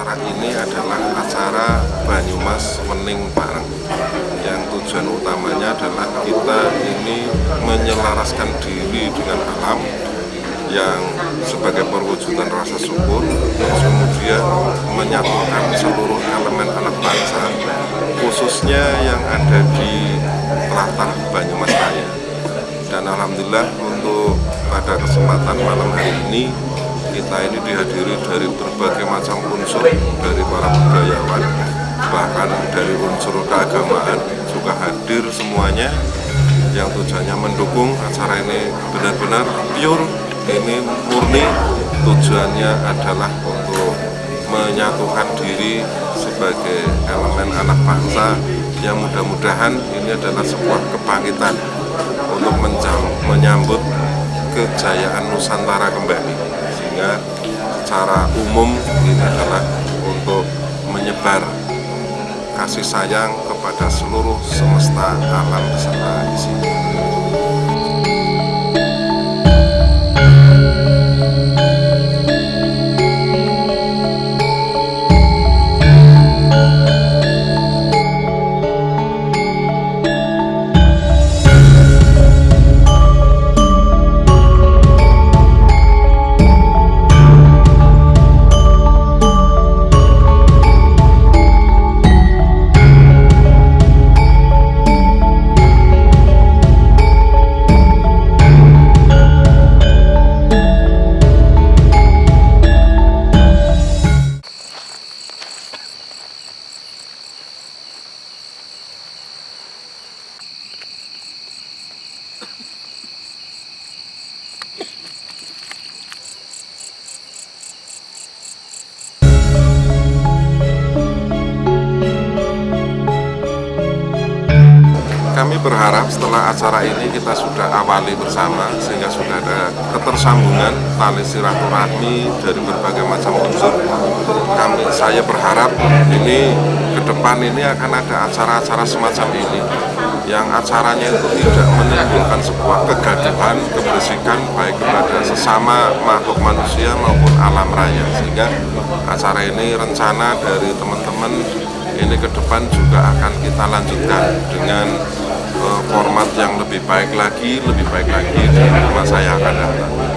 acara ini adalah acara Banyumas Wening Pareng yang tujuan utamanya adalah kita ini menyelaraskan diri dengan alam yang sebagai perwujudan rasa syukur terus kemudian menyatukan seluruh elemen anak bangsa khususnya yang ada di latar Banyumas Raya. Dan Alhamdulillah untuk pada kesempatan malam hari ini kita ini dihadiri dari berbagai macam unsur dari para budayawan bahkan dari unsur keagamaan. Juga hadir semuanya yang tujuannya mendukung acara ini benar-benar pure ini murni. Tujuannya adalah untuk menyatukan diri sebagai elemen anak bangsa yang mudah-mudahan ini adalah sebuah kebangkitan untuk menyambut kejayaan Nusantara kembali sehingga secara umum ini adalah untuk menyebar kasih sayang kepada seluruh semesta alam beserta isinya. Kami berharap setelah acara ini kita sudah awali bersama sehingga sudah ada ketersambungan tali silaturahmi dari berbagai macam unsur. Kami saya berharap ini ke depan ini akan ada acara-acara semacam ini yang acaranya itu tidak menimbulkan sebuah kegaduhan kebersihan baik kepada sesama makhluk manusia maupun alam raya. Sehingga acara ini rencana dari teman-teman ini ke depan juga akan kita lanjutkan dengan uh, format yang lebih baik lagi, lebih baik lagi di masa yang akan datang.